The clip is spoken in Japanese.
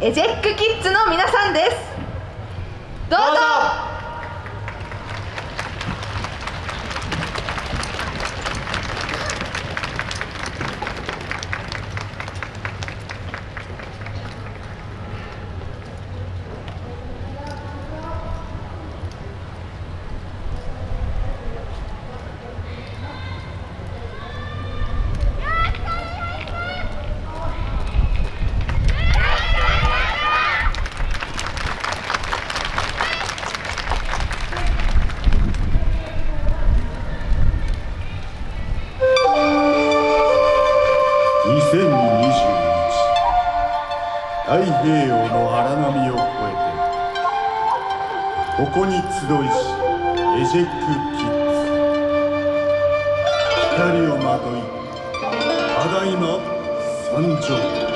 エジェックキッズの皆さんです。どうぞ。太平洋の荒波を越えてここに集いしエジェクキッズ光をまといただいま参上。